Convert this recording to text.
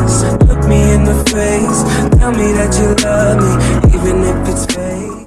Look me in the face. Tell me that you love me Even if it's fake.